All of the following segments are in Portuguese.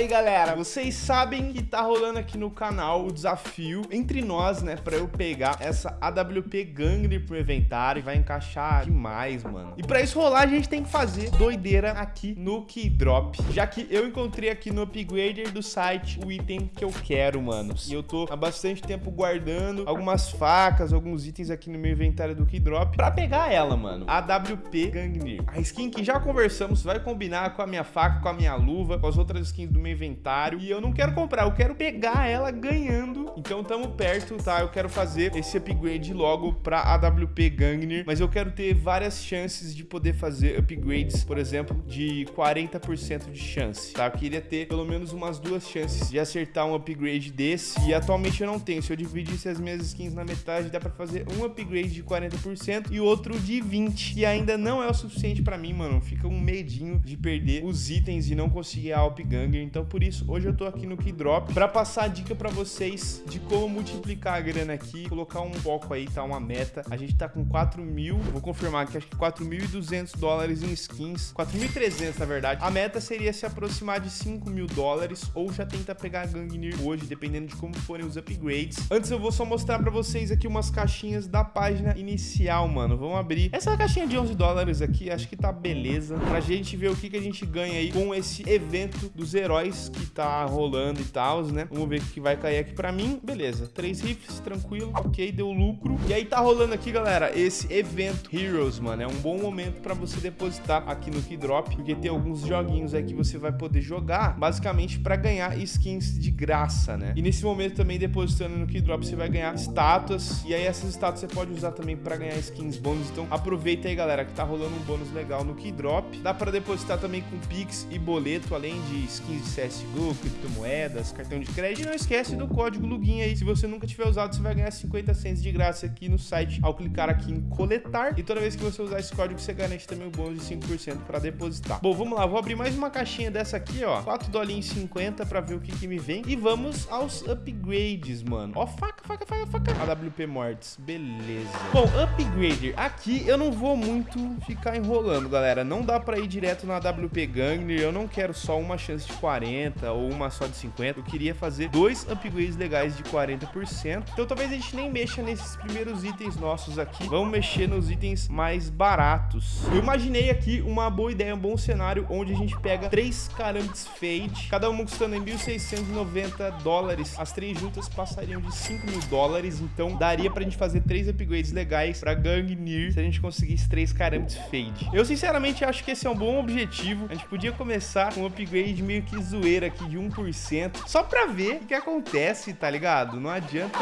aí, galera. Vocês sabem que tá rolando aqui no canal o desafio entre nós, né? Pra eu pegar essa AWP Gangner pro inventário. Vai encaixar demais, mano. E pra isso rolar, a gente tem que fazer doideira aqui no Keydrop. Já que eu encontrei aqui no Upgrader do site o item que eu quero, mano. E eu tô há bastante tempo guardando algumas facas, alguns itens aqui no meu inventário do Keydrop pra pegar ela, mano. AWP Gangner. A skin que já conversamos vai combinar com a minha faca, com a minha luva, com as outras skins do meu inventário. E eu não quero comprar, eu quero pegar ela ganhando. Então tamo perto, tá? Eu quero fazer esse upgrade logo pra AWP Gangner. Mas eu quero ter várias chances de poder fazer upgrades, por exemplo, de 40% de chance, tá? Eu queria ter pelo menos umas duas chances de acertar um upgrade desse. E atualmente eu não tenho. Se eu dividisse as minhas skins na metade, dá pra fazer um upgrade de 40% e outro de 20%. E ainda não é o suficiente pra mim, mano. Fica um medinho de perder os itens e não conseguir a Alp Ganger. Então, por isso, hoje eu tô aqui no Keydrop pra passar a dica pra vocês de como multiplicar a grana aqui, colocar um foco aí, tá? Uma meta. A gente tá com 4 mil, vou confirmar aqui, acho que 4.200 dólares em skins. 4.300, na verdade. A meta seria se aproximar de 5 mil dólares ou já tenta pegar a Gangnir hoje, dependendo de como forem os upgrades. Antes eu vou só mostrar pra vocês aqui umas caixinhas da página inicial, mano. Vamos abrir. Essa caixinha de 11 dólares aqui, acho que tá beleza. Pra gente ver o que, que a gente ganha aí com esse evento dos heróis que tá rolando e tal, né? Vamos ver o que vai cair aqui pra mim. Beleza, três rifles, tranquilo. Ok, deu lucro. E aí tá rolando aqui, galera, esse evento Heroes, mano. É um bom momento pra você depositar aqui no Keydrop, porque tem alguns joguinhos aí que você vai poder jogar, basicamente pra ganhar skins de graça, né? E nesse momento também, depositando no Keydrop, você vai ganhar estátuas. E aí essas estátuas você pode usar também pra ganhar skins bônus. Então aproveita aí, galera, que tá rolando um bônus legal no Keydrop. Dá pra depositar também com Pix e boleto, além de skins de CSGO, criptomoedas, cartão de crédito. E não esquece do código LUGIN aí. Se você nunca tiver usado, você vai ganhar 50 cents de graça aqui no site ao clicar aqui em coletar. E toda vez que você usar esse código, você garante também o bônus de 5% para depositar. Bom, vamos lá. Vou abrir mais uma caixinha dessa aqui, ó. 4 dolinhos 50 para ver o que, que me vem. E vamos aos upgrades, mano. Ó, faca, faca, faca, faca. AWP Mortis. Beleza. Bom, upgrader. Aqui eu não vou muito ficar enrolando, galera. Não dá para ir direto na AWP Gangner. Eu não quero só uma chance de 40 ou uma só de 50. Eu queria fazer dois upgrades legais de 40%. Então talvez a gente nem mexa nesses primeiros itens nossos aqui. Vamos mexer nos itens mais baratos. Eu imaginei aqui uma boa ideia, um bom cenário, onde a gente pega três Carambites Fade, cada uma custando em 1.690 dólares. As três juntas passariam de 5 mil dólares, então daria pra gente fazer três upgrades legais pra Gangnir se a gente conseguisse três Carambites Fade. Eu sinceramente acho que esse é um bom objetivo. A gente podia começar com um upgrade meio que zoeira aqui de 1%, só pra ver o que acontece, tá ligado? Não adianta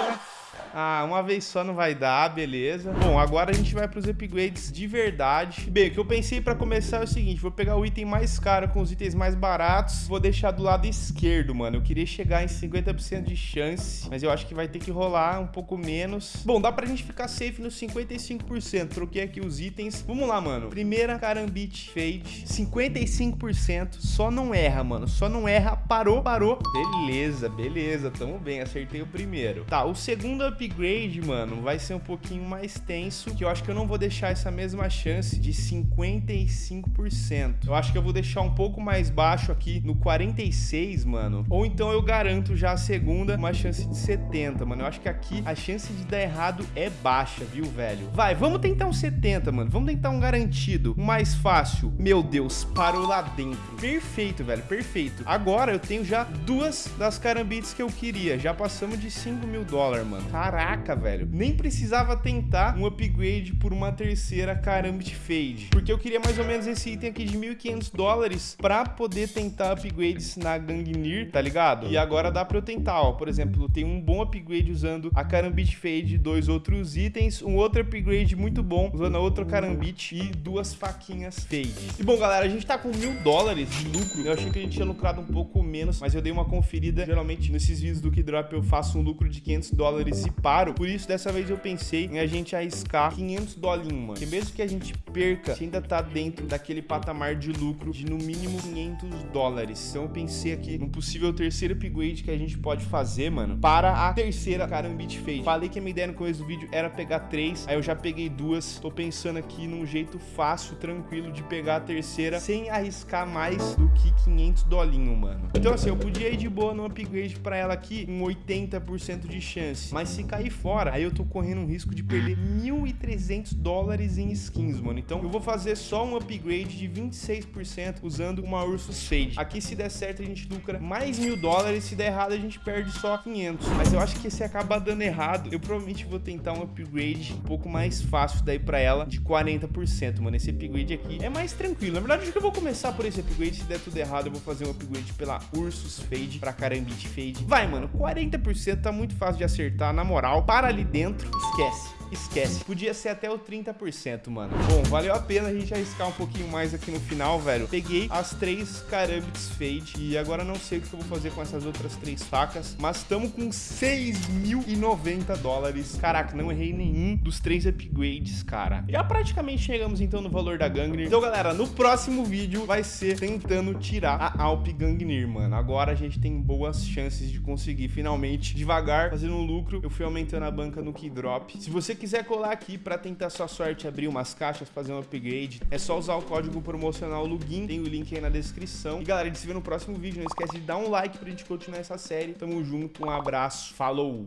ah, uma vez só não vai dar, beleza. Bom, agora a gente vai para os upgrades de verdade. Bem, o que eu pensei para começar é o seguinte, vou pegar o item mais caro com os itens mais baratos, vou deixar do lado esquerdo, mano. Eu queria chegar em 50% de chance, mas eu acho que vai ter que rolar um pouco menos. Bom, dá pra gente ficar safe nos 55%. Troquei aqui os itens. Vamos lá, mano. Primeira Carambit Fade, 55%. Só não erra, mano. Só não erra. Parou, parou. Beleza, beleza. Tamo bem. Acertei o primeiro. Tá, o segundo upgrade, mano, vai ser um pouquinho mais tenso, que eu acho que eu não vou deixar essa mesma chance de 55%. Eu acho que eu vou deixar um pouco mais baixo aqui no 46, mano. Ou então eu garanto já a segunda uma chance de 70, mano. Eu acho que aqui a chance de dar errado é baixa, viu, velho? Vai, vamos tentar um 70, mano. Vamos tentar um garantido, mais fácil. Meu Deus, parou lá dentro. Perfeito, velho, perfeito. Agora eu tenho já duas das carambites que eu queria. Já passamos de 5 mil dólares, mano. Caraca, velho. Nem precisava tentar um upgrade por uma terceira Karambit Fade. Porque eu queria mais ou menos esse item aqui de 1.500 dólares pra poder tentar upgrades na Gangnir, tá ligado? E agora dá pra eu tentar, ó. Por exemplo, tem um bom upgrade usando a Karambit Fade, dois outros itens, um outro upgrade muito bom usando a outra Karambit e duas faquinhas Fade. E bom, galera, a gente tá com mil dólares de lucro. Eu achei que a gente tinha lucrado um pouco menos, mas eu dei uma conferida. Geralmente, nesses vídeos do Keydrop, eu faço um lucro de 500 dólares e paro. Por isso, dessa vez eu pensei em a gente arriscar 500 dolinhos, mano. Porque mesmo que a gente perca, a gente ainda tá dentro daquele patamar de lucro de no mínimo 500 dólares. Então eu pensei aqui no possível terceiro upgrade que a gente pode fazer, mano, para a terceira Karambit Fade. Falei que a minha ideia no começo do vídeo era pegar três, aí eu já peguei duas. Tô pensando aqui num jeito fácil, tranquilo de pegar a terceira sem arriscar mais do que 500 dolinho, mano. Então assim, eu podia ir de boa no upgrade pra ela aqui com 80% de chance. Mas se cair fora, aí eu tô correndo um risco de perder 1.300 dólares em skins, mano. Então eu vou fazer só um upgrade de 26% usando uma Ursus Fade. Aqui se der certo a gente lucra mais mil dólares, se der errado a gente perde só 500. Mas eu acho que se acabar dando errado, eu provavelmente vou tentar um upgrade um pouco mais fácil daí pra ela, de 40%, mano. Esse upgrade aqui é mais tranquilo. Na verdade, acho que eu vou começar por esse upgrade. Se der tudo errado, eu vou fazer um upgrade pela Ursus Fade pra Karambit Fade. Vai, mano, 40% tá muito fácil de acertar, na moral. Para ali dentro, esquece esquece. Podia ser até o 30%, mano. Bom, valeu a pena a gente arriscar um pouquinho mais aqui no final, velho. Peguei as três Karambits Fade e agora não sei o que eu vou fazer com essas outras três facas, mas estamos com 6.090 dólares. Caraca, não errei nenhum dos três upgrades, cara. Já praticamente chegamos então no valor da Gangnir. Então, galera, no próximo vídeo vai ser tentando tirar a Alp Gangnir, mano. Agora a gente tem boas chances de conseguir finalmente, devagar, fazendo um lucro. Eu fui aumentando a banca no Keydrop. Se você quiser colar aqui para tentar sua sorte abrir umas caixas, fazer um upgrade, é só usar o código promocional LUGIN, tem o link aí na descrição. E galera, a gente se vê no próximo vídeo, não esquece de dar um like pra gente continuar essa série. Tamo junto, um abraço, falou!